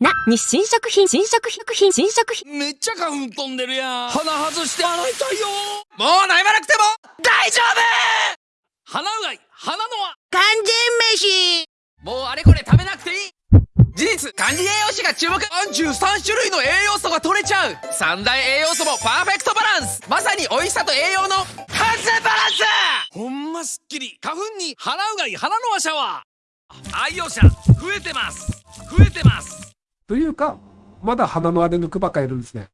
な、日清食品、新食品、新食品。めっちゃ花粉飛んでるやん。鼻外して洗いたいよ。もう悩まなくても大丈夫鼻うがい、鼻のは。完全飯もうあれこれ食べなくていい。事実、管理栄養士が注目 !33 種類の栄養素が取れちゃう三大栄養素もパーフェクトバランスまさに美味しさと栄養の完全バランスほんますっきり。花粉に鼻うがい、鼻のはシャワー。愛用者、増えてます。増えてます。というか、まだ鼻のあれ抜くばっかいるんですね。